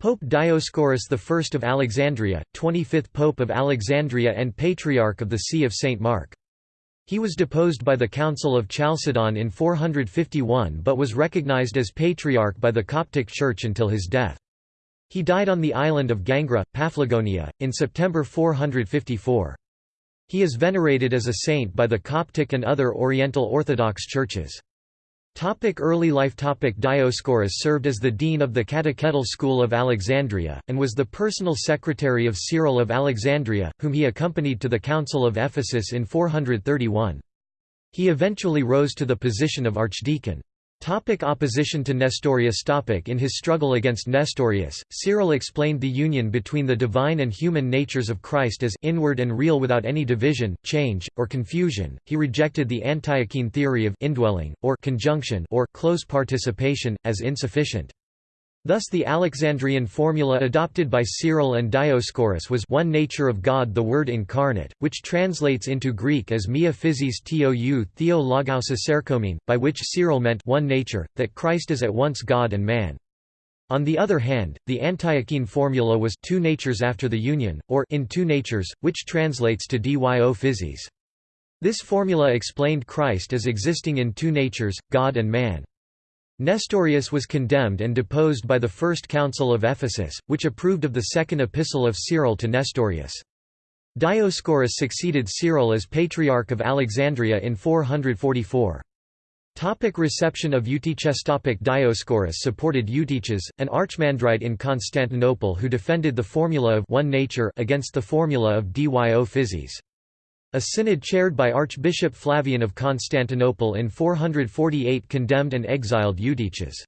Pope Dioscorus I of Alexandria, 25th Pope of Alexandria and Patriarch of the See of St. Mark. He was deposed by the Council of Chalcedon in 451 but was recognized as Patriarch by the Coptic Church until his death. He died on the island of Gangra, Paphlagonia, in September 454. He is venerated as a saint by the Coptic and other Oriental Orthodox churches. Topic early life Topic Dioscorus served as the dean of the Catechetical School of Alexandria, and was the personal secretary of Cyril of Alexandria, whom he accompanied to the Council of Ephesus in 431. He eventually rose to the position of archdeacon. Topic opposition to Nestorius topic In his struggle against Nestorius, Cyril explained the union between the divine and human natures of Christ as inward and real without any division, change, or confusion. He rejected the Antiochene theory of indwelling, or conjunction or close participation, as insufficient. Thus the Alexandrian formula adopted by Cyril and Dioscorus was one nature of God the Word incarnate, which translates into Greek as mia physis tou theou logou sesarkomene, by which Cyril meant one nature, that Christ is at once God and man. On the other hand, the Antiochene formula was two natures after the union, or in two natures, which translates to dyo physis. This formula explained Christ as existing in two natures, God and man. Nestorius was condemned and deposed by the First Council of Ephesus, which approved of the second epistle of Cyril to Nestorius. Dioscorus succeeded Cyril as Patriarch of Alexandria in 444. Topic reception of Eutyches Topic Dioscorus supported Eutyches, an archimandrite in Constantinople who defended the formula of one nature against the formula of dyo physis. A synod chaired by Archbishop Flavian of Constantinople in 448 condemned and exiled Eutyches.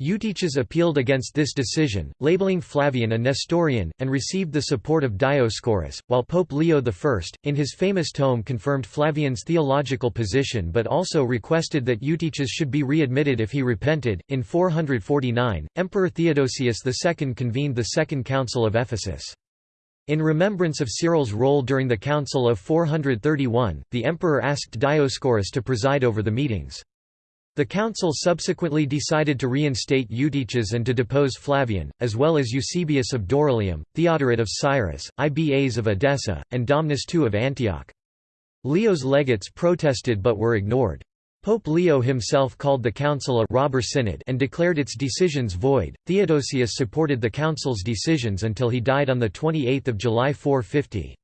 Eutyches appealed against this decision, labeling Flavian a Nestorian, and received the support of Dioscorus, while Pope Leo I, in his famous tome confirmed Flavian's theological position but also requested that Eutyches should be readmitted if he repented. In 449, Emperor Theodosius II convened the Second Council of Ephesus. In remembrance of Cyril's role during the Council of 431, the emperor asked Dioscorus to preside over the meetings. The council subsequently decided to reinstate Eutyches and to depose Flavian, as well as Eusebius of Dorylaeum, Theodoret of Cyrus, Ibas of Edessa, and Domnus II of Antioch. Leo's legates protested but were ignored. Pope Leo himself called the council a robber synod and declared its decisions void. Theodosius supported the council's decisions until he died on the 28th of July 450.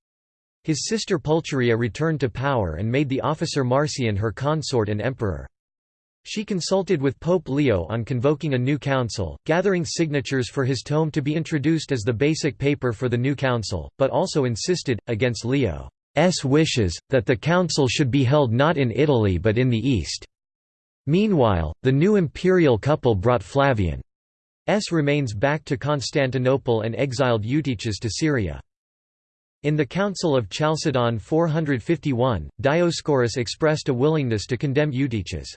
His sister Pulcheria returned to power and made the officer Marcian her consort and emperor. She consulted with Pope Leo on convoking a new council, gathering signatures for his tome to be introduced as the basic paper for the new council, but also insisted, against Leo. S wishes, that the council should be held not in Italy but in the East. Meanwhile, the new imperial couple brought Flavian's remains back to Constantinople and exiled Eutyches to Syria. In the Council of Chalcedon 451, Dioscorus expressed a willingness to condemn Eutyches.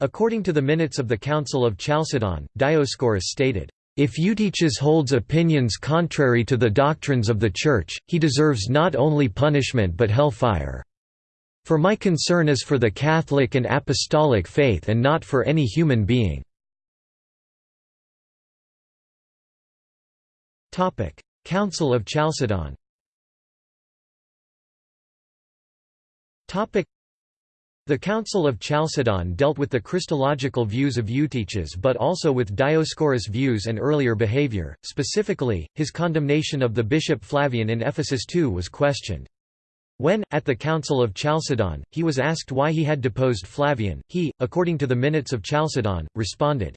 According to the minutes of the Council of Chalcedon, Dioscorus stated, if Eutyches holds opinions contrary to the doctrines of the Church, he deserves not only punishment but hellfire. For my concern is for the Catholic and Apostolic faith and not for any human being." Council of Chalcedon the Council of Chalcedon dealt with the Christological views of Eutyches but also with Dioscorus' views and earlier behavior, specifically, his condemnation of the bishop Flavian in Ephesus II was questioned. When, at the Council of Chalcedon, he was asked why he had deposed Flavian, he, according to the minutes of Chalcedon, responded,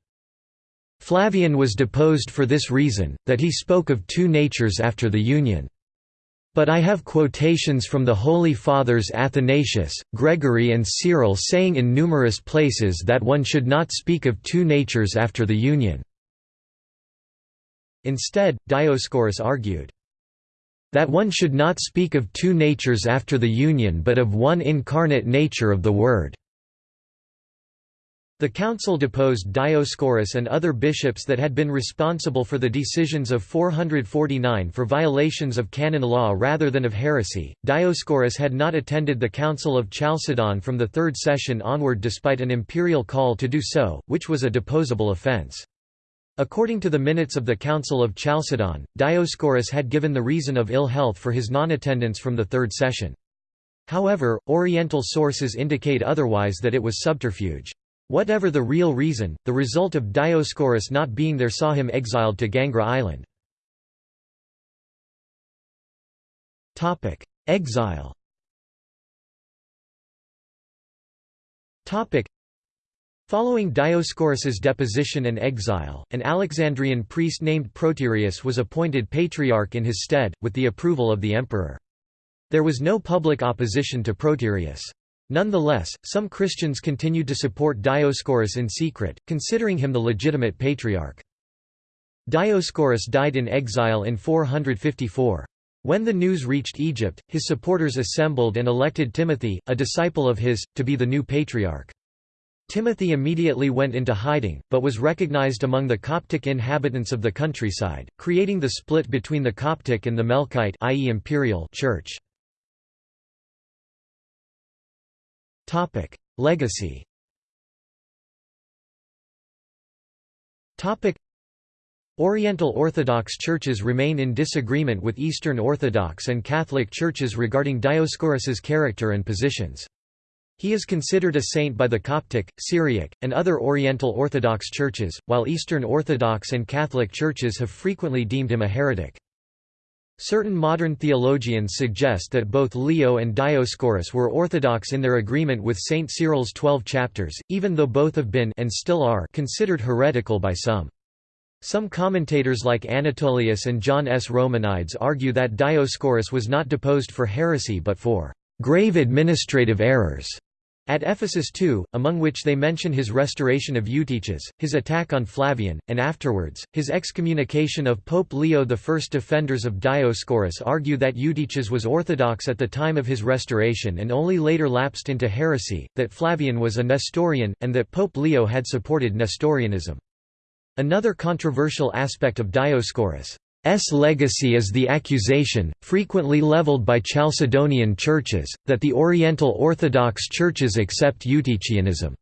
Flavian was deposed for this reason, that he spoke of two natures after the union. But I have quotations from the Holy Fathers Athanasius, Gregory and Cyril saying in numerous places that one should not speak of two natures after the union. Instead, Dioscorus argued, that one should not speak of two natures after the union but of one incarnate nature of the Word. The council deposed Dioscorus and other bishops that had been responsible for the decisions of 449 for violations of canon law rather than of heresy. Dioscorus had not attended the Council of Chalcedon from the third session onward despite an imperial call to do so, which was a deposable offense. According to the minutes of the Council of Chalcedon, Dioscorus had given the reason of ill health for his non-attendance from the third session. However, Oriental sources indicate otherwise that it was subterfuge. Whatever the real reason, the result of Dioscorus not being there saw him exiled to Gangra island. Exile Following Dioscorus's deposition and exile, an Alexandrian priest named Proterius was appointed patriarch in his stead, with the approval of the emperor. There was no public opposition to Proterius. Nonetheless, some Christians continued to support Dioscorus in secret, considering him the legitimate patriarch. Dioscorus died in exile in 454. When the news reached Egypt, his supporters assembled and elected Timothy, a disciple of his, to be the new patriarch. Timothy immediately went into hiding, but was recognized among the Coptic inhabitants of the countryside, creating the split between the Coptic and the Melkite i.e. imperial church. Legacy Topic: Oriental Orthodox churches remain in disagreement with Eastern Orthodox and Catholic churches regarding Dioscorus's character and positions. He is considered a saint by the Coptic, Syriac, and other Oriental Orthodox churches, while Eastern Orthodox and Catholic churches have frequently deemed him a heretic. Certain modern theologians suggest that both Leo and Dioscorus were orthodox in their agreement with Saint Cyril's twelve chapters, even though both have been and still are considered heretical by some. Some commentators like Anatolius and John S. Romanides argue that Dioscorus was not deposed for heresy but for grave administrative errors. At Ephesus too, among which they mention his restoration of Eutyches, his attack on Flavian, and afterwards, his excommunication of Pope Leo I. Defenders of Dioscorus argue that Eutyches was orthodox at the time of his restoration and only later lapsed into heresy, that Flavian was a Nestorian, and that Pope Leo had supported Nestorianism. Another controversial aspect of Dioscorus' S legacy is the accusation, frequently leveled by Chalcedonian churches, that the Oriental Orthodox churches accept Eutychianism.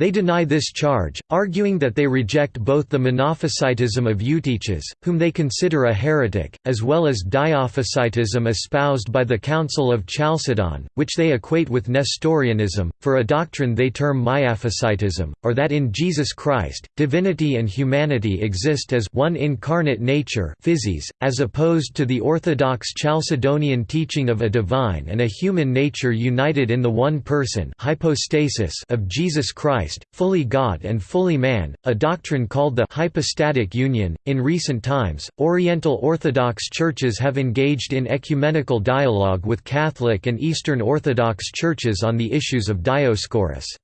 They deny this charge, arguing that they reject both the Monophysitism of Eutyches, whom they consider a heretic, as well as Diophysitism espoused by the Council of Chalcedon, which they equate with Nestorianism, for a doctrine they term Miaphysitism, or that in Jesus Christ, divinity and humanity exist as one incarnate nature physis, as opposed to the orthodox Chalcedonian teaching of a divine and a human nature united in the one person hypostasis of Jesus Christ Christ, fully God and fully man, a doctrine called the hypostatic union. In recent times, Oriental Orthodox churches have engaged in ecumenical dialogue with Catholic and Eastern Orthodox churches on the issues of Dioscorus'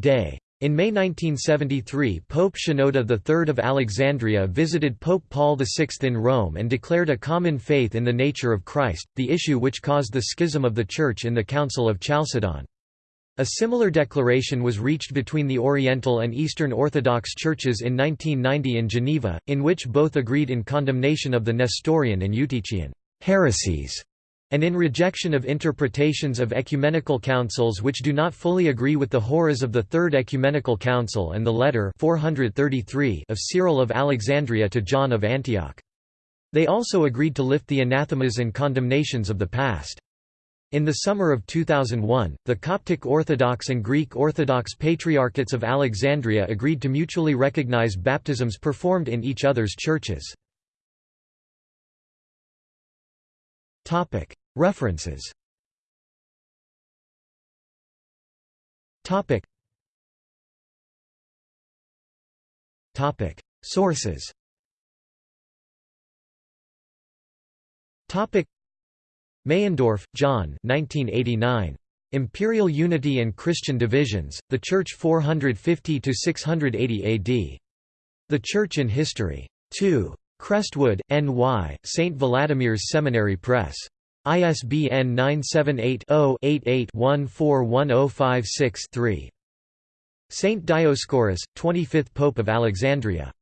day. In May 1973 Pope Shenouda III of Alexandria visited Pope Paul VI in Rome and declared a common faith in the nature of Christ, the issue which caused the schism of the Church in the Council of Chalcedon. A similar declaration was reached between the Oriental and Eastern Orthodox churches in 1990 in Geneva, in which both agreed in condemnation of the Nestorian and Eutychian heresies and in rejection of interpretations of ecumenical councils which do not fully agree with the Horos of the Third Ecumenical Council and the letter 433 of Cyril of Alexandria to John of Antioch. They also agreed to lift the anathemas and condemnations of the past. In the summer of 2001, the Coptic Orthodox and Greek Orthodox Patriarchates of Alexandria agreed to mutually recognize baptisms performed in each other's churches. References Sources Meyendorff, John 1989. Imperial Unity and Christian Divisions, The Church 450–680 AD. The Church in History. 2. Crestwood, N.Y., St. Vladimir's Seminary Press. ISBN 978-0-88-141056-3. Saint Dioscorus, 25th Pope of Alexandria.